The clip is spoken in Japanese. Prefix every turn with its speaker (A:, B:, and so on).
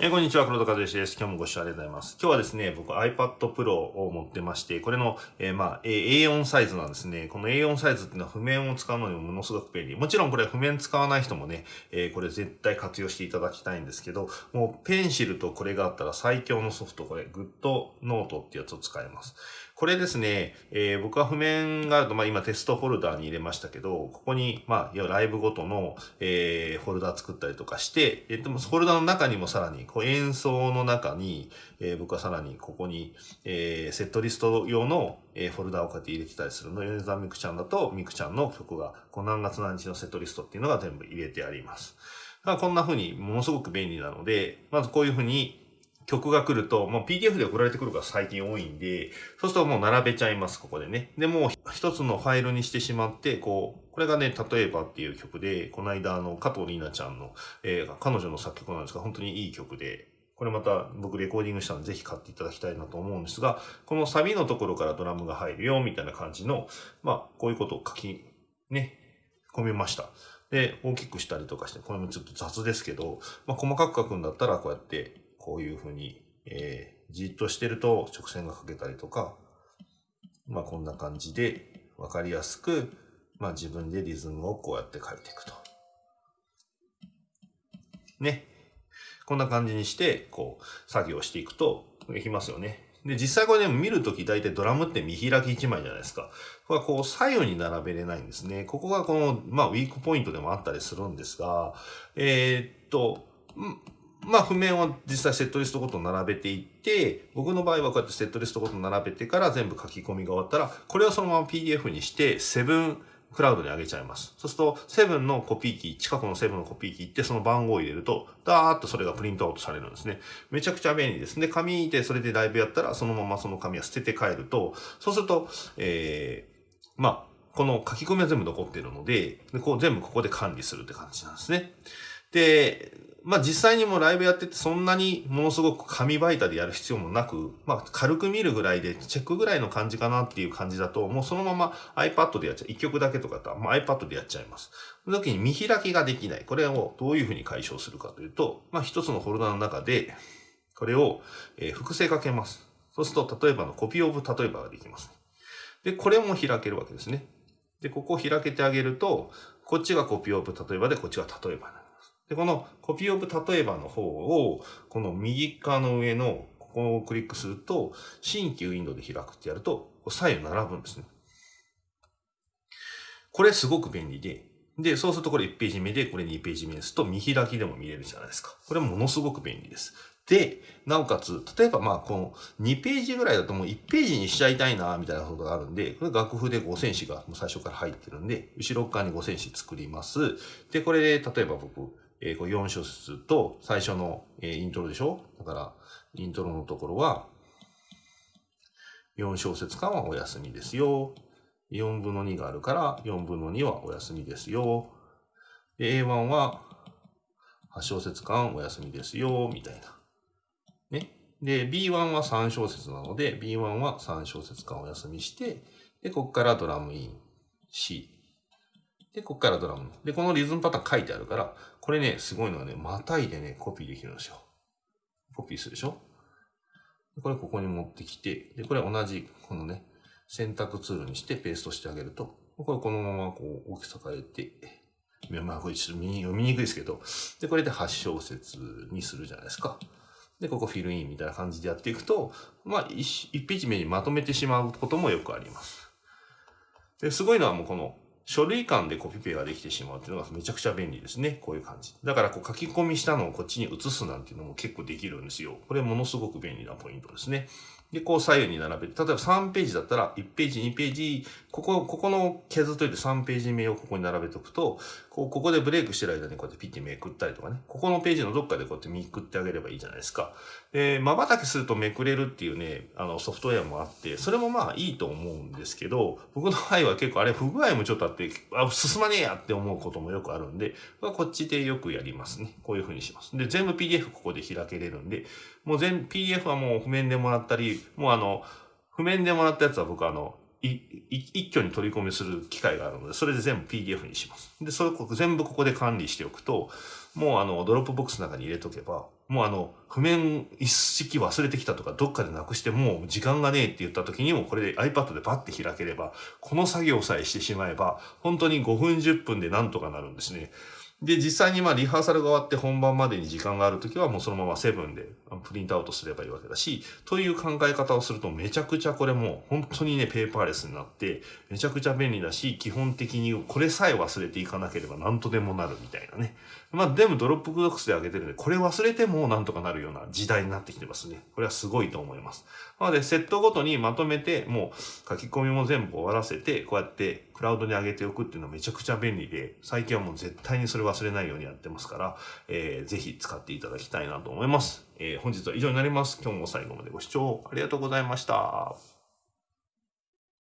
A: えーこんにちは、黒田和義です。今日もご視聴ありがとうございます。今日はですね、僕 iPad Pro を持ってまして、これの、えーまあ、A4 サイズなんですね。この A4 サイズっていうのは譜面を使うのにもものすごく便利。もちろんこれ譜面使わない人もね、えーこれ絶対活用していただきたいんですけど、もうペンシルとこれがあったら最強のソフト、これ、GoodNote ってやつを使います。これですね、えー僕は譜面があると、まあ今テストフォルダーに入れましたけど、ここに、まあ、いわゆるライブごとの、えーフォルダー作ったりとかして、えーでもフォルダーの中にもさらに、こう演奏の中に、えー僕はさらにここに、えーセットリスト用の、えーフォルダーをこうやって入れてたりするの。米沢みくちゃんだと、みくちゃんの曲が、こう何月何日のセットリストっていうのが全部入れてあります。まあこんな風にものすごく便利なので、まずこういう風に曲が来ると、もう PDF で送られてくるが最近多いんで、そうするともう並べちゃいます、ここでね。で、もう一つのファイルにしてしまって、こう、これがね、例えばっていう曲で、この間あの、加藤里奈ちゃんの、えー彼女の作曲なんですが、本当にいい曲で、これまた僕レコーディングしたのでぜひ買っていただきたいなと思うんですが、このサビのところからドラムが入るよ、みたいな感じの、まあ、こういうことを書き、ね、込めました。で、大きくしたりとかして、これもちょっと雑ですけど、まあ、細かく書くんだったら、こうやって、こういうふうに、えーじっとしてると直線が書けたりとか、まあ、こんな感じで、わかりやすく、まあ、自分でリズムをこうやって書いていくと。ね。こんな感じにして、こう、作業していくと、できますよね。で、実際これね、見るとき大体ドラムって見開き1枚じゃないですか。これはこう左右に並べれないんですね。ここがこの、まあウィークポイントでもあったりするんですが、えーっと、まあ譜面を実際セットリストごと並べていって、僕の場合はこうやってセットリストごと並べてから全部書き込みが終わったら、これをそのまま PDF にして、セブンクラウドに上げちゃいます。そうすると、セブンのコピー機、近くのセブンのコピー機行って、その番号を入れると、ダーッとそれがプリントアウトされるんですね。めちゃくちゃ便利です。で、紙でそれでライブやったら、そのままその紙は捨てて帰ると、そうすると、えー、まあ、この書き込みは全部残ってるので、でこう全部ここで管理するって感じなんですね。で、まあ実際にもライブやっててそんなにものすごく紙媒体でやる必要もなく、まあ軽く見るぐらいでチェックぐらいの感じかなっていう感じだと、もうそのまま iPad でやっちゃう。一曲だけとかだったら、まあ、iPad でやっちゃいます。その時に見開きができない。これをどういうふうに解消するかというと、まあ一つのフォルダの中で、これを、え複製かけます。そうすると、例えばのコピーオブ例えばができます。で、これも開けるわけですね。で、ここを開けてあげると、こっちがコピーオブ例えばで、こっちが例えばな。で、このコピーオブ例えばの方を、この右側の上の、ここをクリックすると、新規ウィンドウで開くってやると、左右並ぶんですね。これすごく便利で、で、そうするとこれ1ページ目で、これ2ページ目ですと、見開きでも見れるじゃないですか。これものすごく便利です。で、なおかつ、例えばまあ、この2ページぐらいだともう1ページにしちゃいたいな、みたいなことがあるんで、これ楽譜で5センチがもう最初から入ってるんで、後ろ側に5センチ作ります。で、これで、例えば僕、えーこれ4小節と最初の、えーイントロでしょ？だから、イントロのところは、4小節間はお休みですよ。4分の2があるから、4分の2はお休みですよ。で、A1 は8小節間お休みですよ、みたいな。ね。で、B1 は3小節なので、B1 は3小節間お休みして、で、ここからドラムイン C。で、ここからドラム。で、このリズムパターン書いてあるから、これね、すごいのはね、またいでね、コピーできるんですよ。コピーするでしょ？これここに持ってきて、で、これ同じ、このね、選択ツールにしてペーストしてあげると、これこのままこう大きさ変えて、まあこれちょっと読みにくいですけど、で、これで8小節にするじゃないですか。で、ここフィルインみたいな感じでやっていくと、まあ 1, ページ目にまとめてしまうこともよくあります。で、すごいのはもうこの書類間でコピペができてしまうっていうのがめちゃくちゃ便利ですね。こういう感じ。だからこう書き込みしたのをこっちに移すなんていうのも結構できるんですよ。これものすごく便利なポイントですね。で、こう左右に並べて、例えば3ページだったら、1ページ、2ページ、ここ、ここの削っといて3ページ目をここに並べておくと、こう、ここでブレイクしてる間にこうやってピッてめくったりとかね、ここのページのどっかでこうやってめくってあげればいいじゃないですか。で、瞬きするとめくれるっていうね、あのソフトウェアもあって、それもまあいいと思うんですけど、僕の場合は結構あれ不具合もちょっとあって、あ、進まねえやって思うこともよくあるんで、まあこっちでよくやりますね。こういうふうにします。で、全部 PDF ここで開けれるんで、もう全、PDF はもう譜面でもらったり、もうあの、譜面でもらったやつは僕あの、一挙に取り込みする機会があるので、それで全部 PDF にします。で、それこ全部ここで管理しておくと、もうあの、ドロップボックスの中に入れとけば、もうあの、譜面一式忘れてきたとか、どっかでなくしてもう時間がねえって言った時にも、これで iPad でパッて開ければ、この作業さえしてしまえば、本当に5分10分でなんとかなるんですね。で、実際にまあリハーサルが終わって本番までに時間があるときはもうそのままセブンでプリントアウトすればいいわけだし、という考え方をするとめちゃくちゃこれも本当にね、ペーパーレスになって、めちゃくちゃ便利だし、基本的にこれさえ忘れていかなければ何とでもなるみたいなね。まあ、でもドロップボックスで上げてるんで、これ忘れてもなんとかなるような時代になってきてますね。これはすごいと思います。なので、セットごとにまとめて、もう書き込みも全部終わらせて、こうやってクラウドに上げておくっていうのはめちゃくちゃ便利で、最近はもう絶対にそれ忘れないようにやってますから、えー、ぜひ使っていただきたいなと思います。えー、本日は以上になります。今日も最後までご視聴ありがとうございました。